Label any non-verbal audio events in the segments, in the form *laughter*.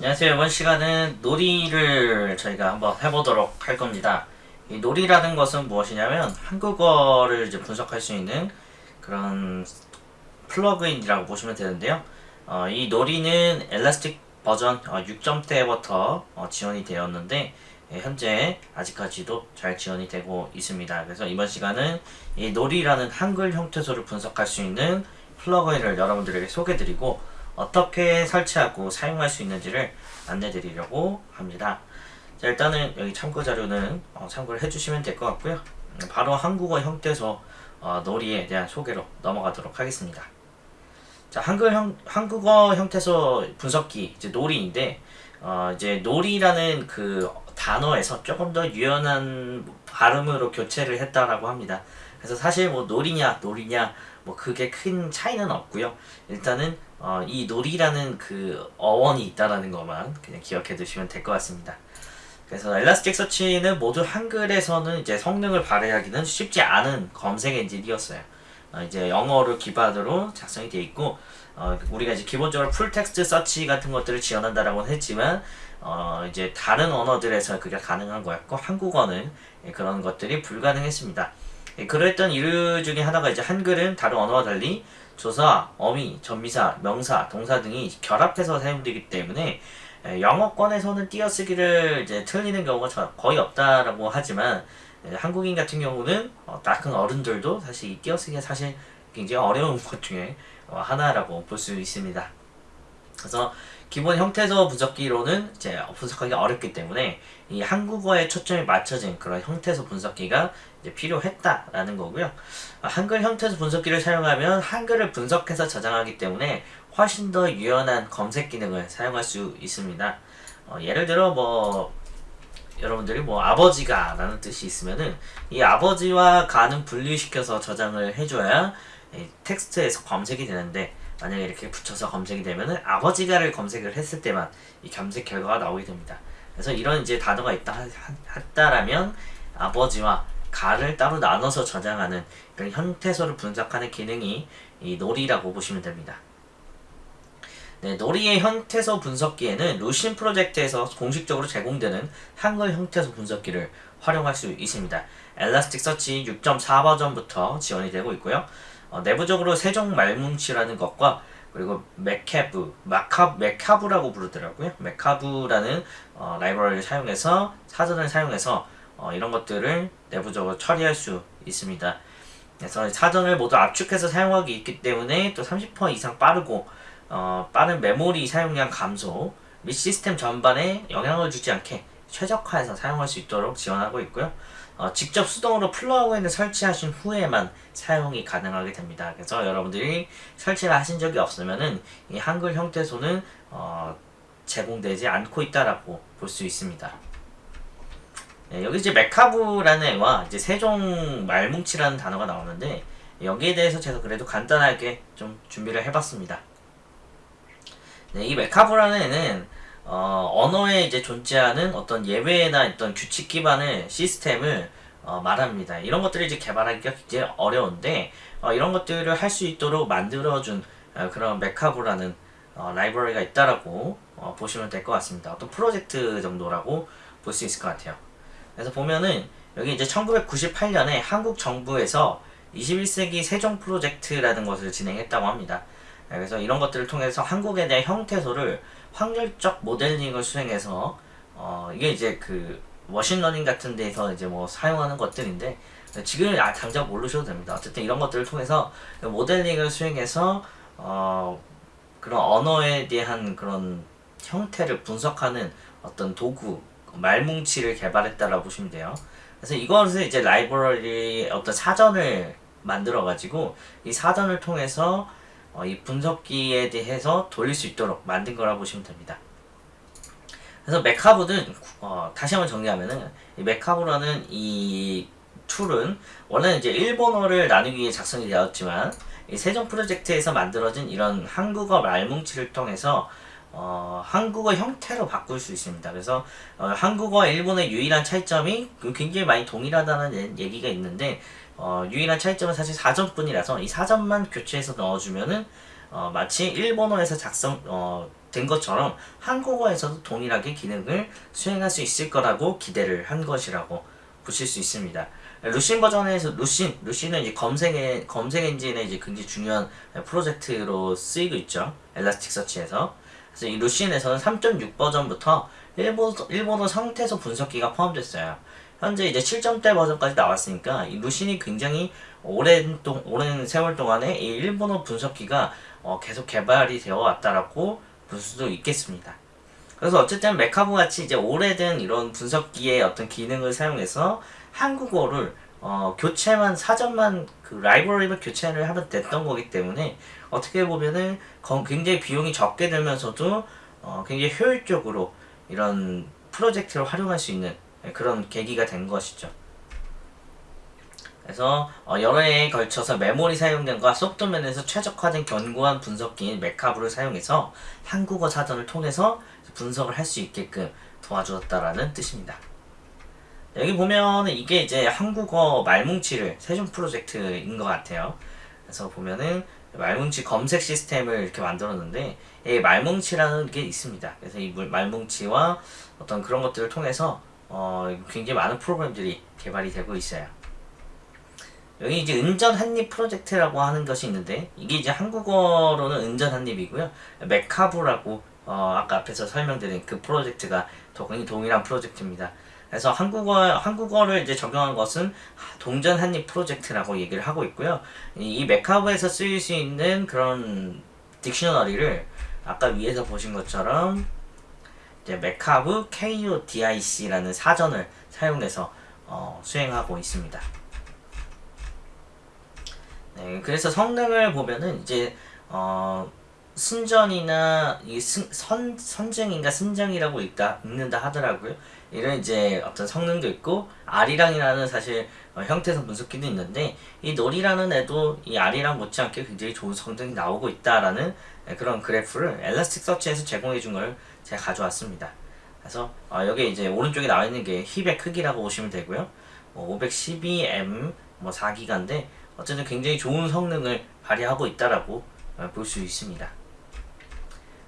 안녕하세요. 이번 시간은 놀이를 저희가 한번 해보도록 할 겁니다. 이 놀이라는 것은 무엇이냐면 한국어를 이제 분석할 수 있는 그런 플러그인이라고 보시면 되는데요. 어, 이 놀이는 엘라스틱 버전 어, 6점대부터 어, 지원이 되었는데 예, 현재 아직까지도 잘 지원이 되고 있습니다. 그래서 이번 시간은 이 놀이라는 한글 형태소를 분석할 수 있는 플러그인을 여러분들에게 소개드리고 어떻게 설치하고 사용할 수 있는지를 안내 드리려고 합니다. 자, 일단은 여기 참고 자료는 어, 참고를 해주시면 될 것 같고요. 음, 바로 한국어 형태소 어, 놀이에 대한 소개로 넘어가도록 하겠습니다. 자, 한글 형, 한국어 형태소 분석기 이제 놀이인데 어, 이제 놀이라는 그 단어에서 조금 더 유연한 발음으로 교체를 했다라고 합니다. 그래서 사실 뭐 노리냐 놀이냐 뭐 그게 큰 차이는 없고요. 일단은 어, 이 놀이라는 그 어원이 있다라는 것만 그냥 기억해 두시면 될 것 같습니다. 그래서 Elasticsearch는 모두 한글에서는 이제 성능을 발휘하기는 쉽지 않은 검색 엔진이었어요. 어, 이제 영어를 기반으로 작성이 되어 있고 어, 우리가 이제 기본적으로 full text search 같은 것들을 지원한다라고 했지만 어, 이제 다른 언어들에서 그게 가능한 거였고 한국어는 그런 것들이 불가능했습니다. 예, 그랬던 이유 중에 하나가 이제 한글은 다른 언어와 달리 조사, 어미, 전미사, 명사, 동사 등이 결합해서 사용되기 때문에 예, 영어권에서는 띄어쓰기를 이제 틀리는 경우가 거의 없다라고 하지만 예, 한국인 같은 경우는 어, 큰 어른들도 사실 이 띄어쓰기가 사실 굉장히 어려운 *laughs* 것 중에 어, 하나라고 볼 수 있습니다. 그래서 기본 형태소 분석기로는 이제 분석하기 어렵기 때문에 이 한국어에 초점이 맞춰진 그런 형태소 분석기가 이제 필요했다라는 거고요. 한글 형태소 분석기를 사용하면 한글을 분석해서 저장하기 때문에 훨씬 더 유연한 검색 기능을 사용할 수 있습니다. 어, 예를 들어 뭐 여러분들이 뭐 아버지가 라는 뜻이 있으면은 이 아버지와 가는 분리시켜서 저장을 해줘야 텍스트에서 검색이 되는데 만약에 이렇게 붙여서 검색이 되면은 아버지가를 검색을 했을 때만 이 검색 결과가 나오게 됩니다. 그래서 이런 이제 단어가 있다 했다라면 아버지와 가를 따로 나눠서 저장하는 그런 형태소를 분석하는 기능이 이 놀이라고 보시면 됩니다. 네, 놀이의 형태소 분석기에는 루신 프로젝트에서 공식적으로 제공되는 한글 형태소 분석기를 활용할 수 있습니다. 엘라스틱 서치 6.4 버전부터 지원이 되고 있고요. 어, 내부적으로 세종 말뭉치라는 것과 그리고 MeCab, 마카, MeCab이라고 부르더라고요. MeCab이라는 어, 라이브러리를 사용해서 사전을 사용해서 어, 이런 것들을 내부적으로 처리할 수 있습니다. 그래서 사전을 모두 압축해서 사용하기 있기 때문에 또 30% 이상 빠르고 어, 빠른 메모리 사용량 감소 및 시스템 전반에 영향을 주지 않게 최적화해서 사용할 수 있도록 지원하고 있고요. 어, 직접 수동으로 플러그인을 설치하신 후에만 사용이 가능하게 됩니다. 그래서 여러분들이 설치를 하신 적이 없으면은 이 한글 형태소는 어, 제공되지 않고 있다라고 볼 수 있습니다. 네, 여기 이제 메카브라는 애와 이제 세종 말뭉치라는 단어가 나오는데 여기에 대해서 제가 그래도 간단하게 좀 준비를 해봤습니다. 네, 이 메카브라는 애는 어, 언어에 이제 존재하는 어떤 예외나 어떤 규칙 기반의 시스템을 어, 말합니다. 이런 것들을 이제 개발하기가 굉장히 어려운데 어, 이런 것들을 할 수 있도록 만들어준 어, 그런 MeCab이라는 어, 라이브러리가 있다라고 어, 보시면 될 것 같습니다. 어떤 프로젝트 정도라고 볼 수 있을 것 같아요. 그래서 보면은 여기 이제 1998년에 한국 정부에서 21세기 세종 프로젝트라는 것을 진행했다고 합니다. 네, 그래서 이런 것들을 통해서 한국에 대한 형태소를 확률적 모델링을 수행해서 어 이게 이제 그 machine learning 같은 데서 이제 뭐 사용하는 것들인데 지금 아, 당장 모르셔도 됩니다. 어쨌든 이런 것들을 통해서 모델링을 수행해서 어 그런 언어에 대한 그런 형태를 분석하는 어떤 도구 말뭉치를 개발했다라고 보시면 돼요. 그래서 이것을 이제 라이브러리 어떤 사전을 만들어 가지고 이 사전을 통해서 어, 이 분석기에 대해서 돌릴 수 있도록 만든 거라고 보시면 됩니다. 그래서 메카브는 어, 다시 한번 정리하면은 이 MeCab이라는 이 tool은 원래는 이제 일본어를 나누기 위해 작성이 되었지만 이 세종 프로젝트에서 만들어진 이런 한국어 말뭉치를 통해서 어, 한국어 형태로 바꿀 수 있습니다. 그래서 어, 한국어 일본의 유일한 차이점이 그 굉장히 많이 동일하다는 얘기가 있는데 어, 유일한 차이점은 사실 사전뿐이라서 이 사전만 교체해서 넣어주면은 어, 마치 일본어에서 작성 어, 된 것처럼 한국어에서도 동일하게 기능을 수행할 수 있을 거라고 기대를 한 것이라고 보실 수 있습니다. 루신 버전에서 루신 루신은 이제 검색 검색 엔진의 이제 굉장히 중요한 프로젝트로 쓰이고 있죠. 엘라스틱 서치에서. 그래서 이 루신에서는 3.6 버전부터 일본 일본어 상태소 분석기가 포함됐어요. 현재 이제 7점대 버전까지 나왔으니까 이 루신이 굉장히 오랜 동 오랜 세월 동안에 이 일본어 분석기가 어, 계속 개발이 되어 왔다라고 볼 수도 있겠습니다. 그래서 어쨌든 MeCab 같이 이제 오래된 이런 분석기의 어떤 기능을 사용해서 한국어를 어, 교체만 사전만 그 라이브러리만 교체를 하면 됐던 거기 때문에 어떻게 보면은 굉장히 비용이 적게 들면서도 어, 굉장히 효율적으로 이런 프로젝트를 활용할 수 있는 그런 계기가 된 것이죠. 그래서 어, 여러 해에 걸쳐서 메모리 사용량과 속도 면에서 최적화된 견고한 분석기인 MeCab을 사용해서 한국어 사전을 통해서 분석을 할 수 있게끔 도와주었다라는 뜻입니다. 여기 보면 이게 이제 한국어 말뭉치를 세종 프로젝트인 것 같아요. 그래서 보면은 말뭉치 검색 시스템을 이렇게 만들었는데 이 말뭉치라는 게 있습니다. 그래서 이 말뭉치와 어떤 그런 것들을 통해서 어, 굉장히 많은 프로그램들이 개발이 되고 있어요. 여기 이제 은전 한입 프로젝트라고 하는 것이 있는데 이게 이제 한국어로는 은전 한입이고요. MeCab이라고 어, 아까 앞에서 설명드린 그 프로젝트가 거의 동일한 프로젝트입니다. 그래서 한국어 한국어를 이제 적용한 것은 은전 한닢 프로젝트라고 얘기를 하고 있고요. 이, 이 MeCab에서 쓰일 수 있는 그런 dictionary를 아까 위에서 보신 것처럼 이제 MeCab ko-dic라는 사전을 사용해서 어, 수행하고 있습니다. 네, 그래서 성능을 보면은 이제 어, 순전이나 이 선, 선증인가 순정이라고 읽다, 읽는다 하더라고요. 이런 이제 어떤 성능도 있고 R이랑이라는 사실 어, 형태성 분석기도 있는데 이 놀이라는 애도 이 R이랑 못지않게 굉장히 좋은 성능이 나오고 있다라는 그런 그래프를 엘라스틱 서치에서 제공해 준 걸 제가 가져왔습니다. 그래서 어, 여기 이제 오른쪽에 나와 있는 게 힙의 크기라고 보시면 되고요. 뭐 512M 뭐 4기가인데 어쨌든 굉장히 좋은 성능을 발휘하고 있다라고 어, 볼수 있습니다.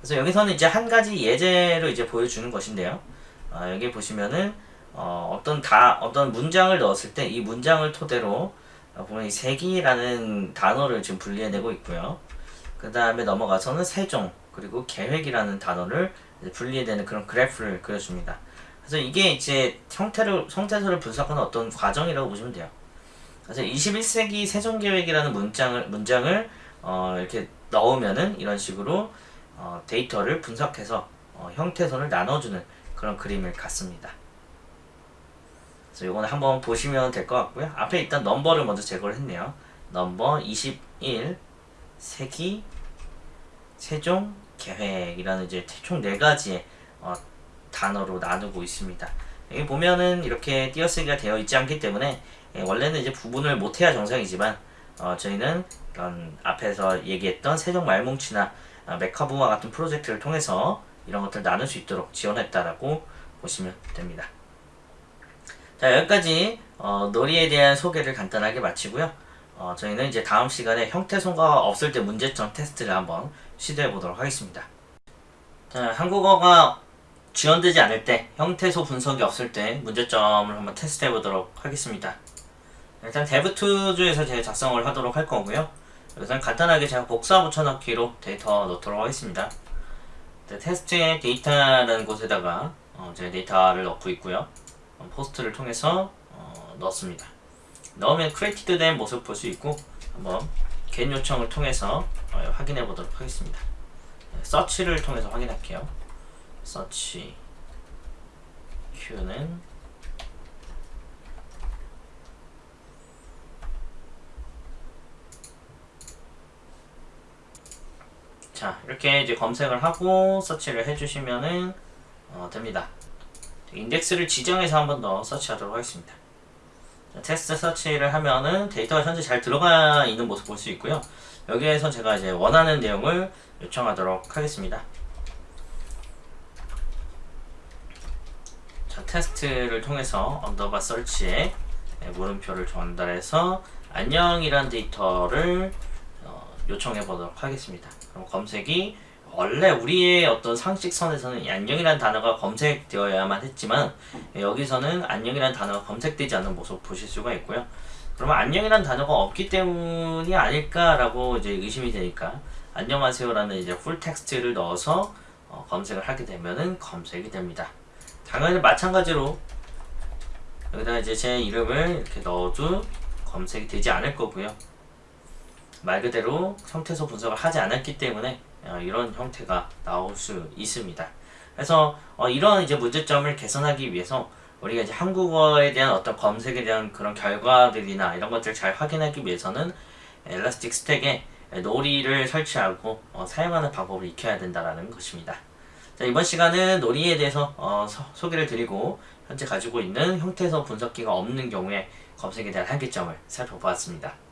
그래서 여기서는 이제 한 가지 예제로 이제 보여주는 것인데요. 어, 여기 보시면은 어, 떤 다, 어떤 문장을 넣었을 때 이 문장을 토대로 어, 보면 이 세기라는 단어를 지금 분리해내고 있고요. 그 다음에 넘어가서는 세종 그리고 계획이라는 단어를 분리해내는 그런 그래프를 그려줍니다. 그래서 이게 이제 형태를 형태소를 분석하는 어떤 과정이라고 보시면 돼요. 그래서 21세기 세종계획이라는 문장을 문장을 어, 이렇게 넣으면은 이런 식으로 어, 데이터를 분석해서 어, 형태선을 나눠주는 그런 그림을 갖습니다. 그래서 이거는 한번 보시면 될 것 같고요. 앞에 일단 넘버를 먼저 제거를 했네요. 넘버 21 세기 세종 계획이라는 이제 총 네 가지의 어, 단어로 나누고 있습니다. 여기 보면은 이렇게 띄어쓰기가 되어 있지 않기 때문에 예, 원래는 이제 부분을 못해야 정상이지만 어, 저희는 앞에서 얘기했던 세종 말뭉치나 어, 메카부와 같은 프로젝트를 통해서 이런 것들 나눌 수 있도록 지원했다라고 보시면 됩니다. 자 여기까지 어, 놀이에 대한 소개를 간단하게 마치고요. 어, 저희는 이제 다음 시간에 형태소가 없을 때 문제점 테스트를 한번 시도해 보도록 하겠습니다. 자, 한국어가 지원되지 않을 때 형태소 분석이 없을 때 문제점을 한번 테스트해 보도록 하겠습니다. 일단 Dev Tools에서 제가 작성을 하도록 할 거고요. 우선 간단하게 제가 복사 붙여넣기로 데이터 넣도록 하겠습니다. 네, 테스트의 데이터라는 곳에다가 어, 제 데이터를 넣고 있고요. 어, POST를 통해서 어, 넣습니다. 넣으면 created 된 모습 볼 수 있고 한번 get 요청을 통해서 어, 확인해 보도록 하겠습니다. 네, 서치를 통해서 확인할게요. 서치 Q는 자 이렇게 이제 검색을 하고 서치를 해주시면은 어, 됩니다. 인덱스를 지정해서 한 번 더 서치하도록 하겠습니다. 자, test search를 하면은 데이터가 현재 잘 들어가 있는 모습 볼 수 있고요. 여기에서 제가 이제 원하는 내용을 요청하도록 하겠습니다. 자, test를 통해서 underbar search에 물음표를 전달해서 안녕이란 데이터를 어, 요청해 보도록 하겠습니다. 그럼 검색이 원래 우리의 어떤 상식선에서는 이 안녕이라는 단어가 검색되어야만 했지만 여기서는 안녕이라는 단어가 검색되지 않는 모습 보실 수가 있고요. 그러면 안녕이라는 단어가 없기 때문이 아닐까라고 이제 의심이 되니까 안녕하세요라는 이제 full text를 넣어서 어, 검색을 하게 되면은 검색이 됩니다. 당연히 마찬가지로 여기다 이제 제 이름을 이렇게 넣어도 검색이 되지 않을 거고요. 말 그대로 형태소 분석을 하지 않았기 때문에 어, 이런 형태가 나올 수 있습니다. 그래서 어, 이런 이제 문제점을 개선하기 위해서 우리가 이제 한국어에 대한 어떤 검색에 대한 그런 결과들이나 이런 것들을 잘 확인하기 위해서는 엘라스틱 스택에 놀이를 설치하고 어, 사용하는 방법을 익혀야 된다는 것입니다. 자, 이번 시간은 놀이에 대해서 어, 서- 소개를 드리고 현재 가지고 있는 형태소 분석기가 없는 경우에 검색에 대한 한계점을 살펴보았습니다.